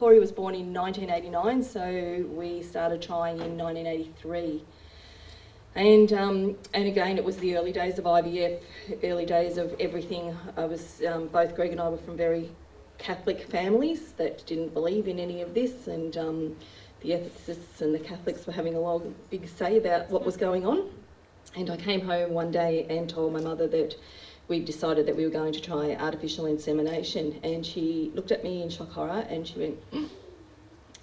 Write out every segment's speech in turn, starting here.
Corey was born in 1989, so we started trying in 1983. And, um, and again, it was the early days of IVF, early days of everything. I was, um, both Greg and I were from very Catholic families that didn't believe in any of this, and um, the ethicists and the Catholics were having a long, big say about what was going on. And I came home one day and told my mother that we decided that we were going to try artificial insemination, and she looked at me in shock horror and she went, "Mm,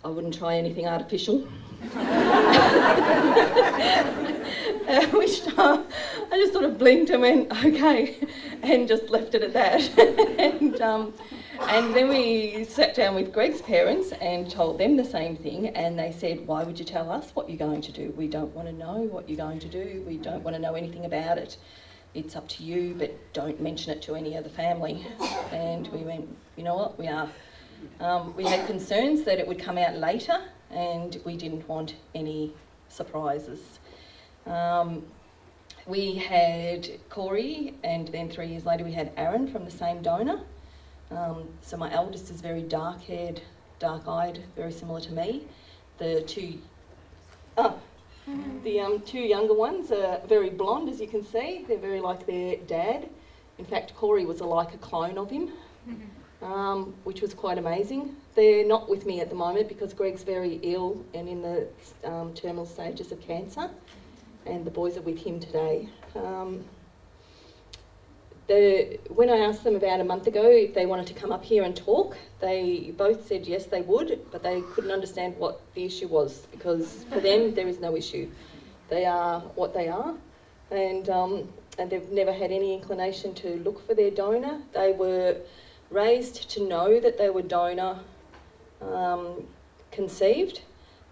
I wouldn't try anything artificial. At which time I just sort of blinked and went, okay, and just left it at that. and, um, and then we sat down with Greg's parents and told them the same thing, and they said, Why would you tell us what you're going to do? We don't want to know what you're going to do, we don't want to know anything about it. It's up to you, but don't mention it to any other family. And we went, You know what, we are. Um, we had concerns that it would come out later, and we didn't want any surprises. Um, we had Corey, and then three years later we had Aaron from the same donor. Um, so my eldest is very dark-haired, dark-eyed, very similar to me. The two, oh, the um, two younger ones are very blonde, as you can see. They're very like their dad. In fact, Corey was a, like a clone of him, um, which was quite amazing. They're not with me at the moment because Greg's very ill and in the um, terminal stages of cancer, and the boys are with him today. The, when I asked them about a month ago if they wanted to come up here and talk, they both said yes, they would, but they couldn't understand what the issue was because for them there is no issue. They are what they are, and um, and they've never had any inclination to look for their donor. They were raised to know that they were donor um, conceived,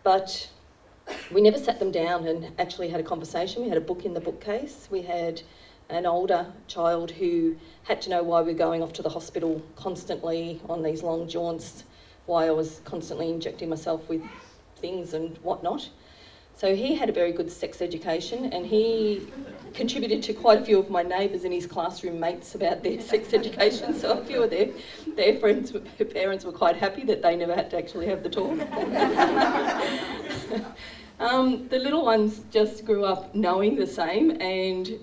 but we never sat them down and actually had a conversation. We had a book in the bookcase. We had an older child who had to know why we were going off to the hospital constantly on these long jaunts, why I was constantly injecting myself with things and whatnot. So he had a very good sex education and he contributed to quite a few of my neighbours and his classroom mates about their sex education. So a few of their, their friends, their parents were quite happy that they never had to actually have the talk. um, the little ones just grew up knowing the same and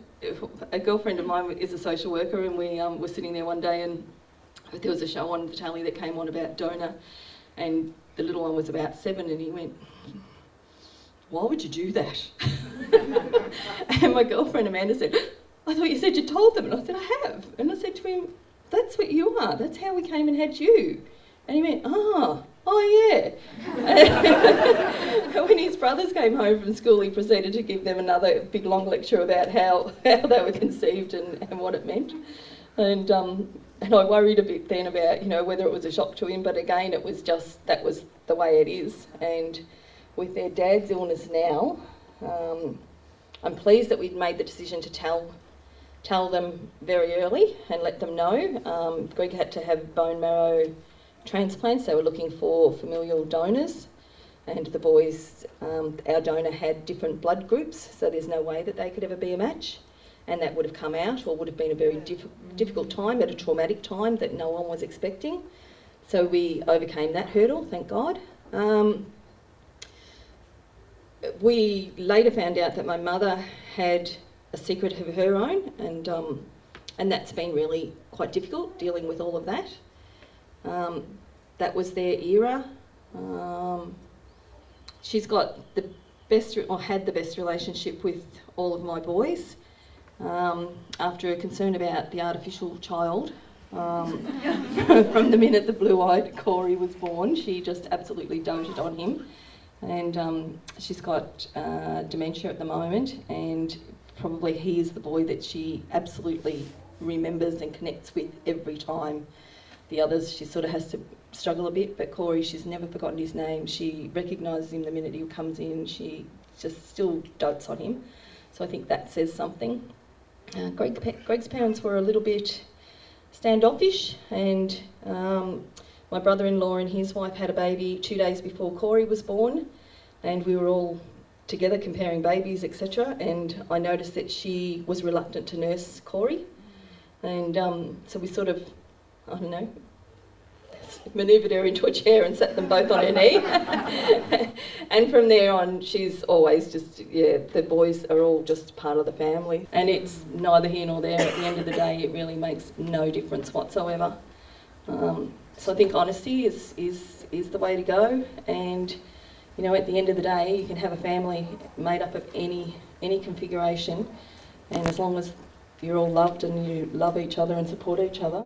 a girlfriend of mine is a social worker and we um, were sitting there one day and there was a show on the telly that came on about donor and the little one was about seven and he went, why would you do that? and my girlfriend Amanda said, I thought you said you told them. And I said, I have. And I said to him, that's what you are. That's how we came and had you. And he went, ah, oh yeah. Brothers came home from school, he proceeded to give them another big long lecture about how, how they were conceived and, and what it meant. And, um, and I worried a bit then about, you know, whether it was a shock to him, but again, it was just, that was the way it is. And with their dad's illness now, um, I'm pleased that we'd made the decision to tell tell them very early and let them know. Um, Greg had to have bone marrow transplants. They were looking for familial donors, and the boys, um, our donor had different blood groups, so there's no way that they could ever be a match. And that would have come out, or would have been a very diff difficult time, at a traumatic time that no one was expecting. So we overcame that hurdle, thank God. Um, we later found out that my mother had a secret of her own, and um, and that's been really quite difficult dealing with all of that. Um, that was their era. Um, she's got the best, or had the best relationship with all of my boys. Um, after a concern about the artificial child, um, from the minute the blue-eyed Corey was born, she just absolutely doted on him and um, she's got uh, dementia at the moment and probably he is the boy that she absolutely remembers and connects with every time. The others she sort of has to struggle a bit but Corey she's never forgotten his name. She recognises him the minute he comes in. She just still dotes on him. So I think that says something. Uh, Greg, Greg's parents were a little bit standoffish and um, my brother-in-law and his wife had a baby two days before Corey was born and we were all together comparing babies, etc. And I noticed that she was reluctant to nurse Corey. And um, so we sort of, I don't know, manoeuvred her into a chair and sat them both on her knee. and from there on, she's always just, yeah, the boys are all just part of the family. And it's neither here nor there. At the end of the day, it really makes no difference whatsoever. Um, so I think honesty is, is, is the way to go. And, you know, at the end of the day, you can have a family made up of any, any configuration. And as long as you're all loved and you love each other and support each other.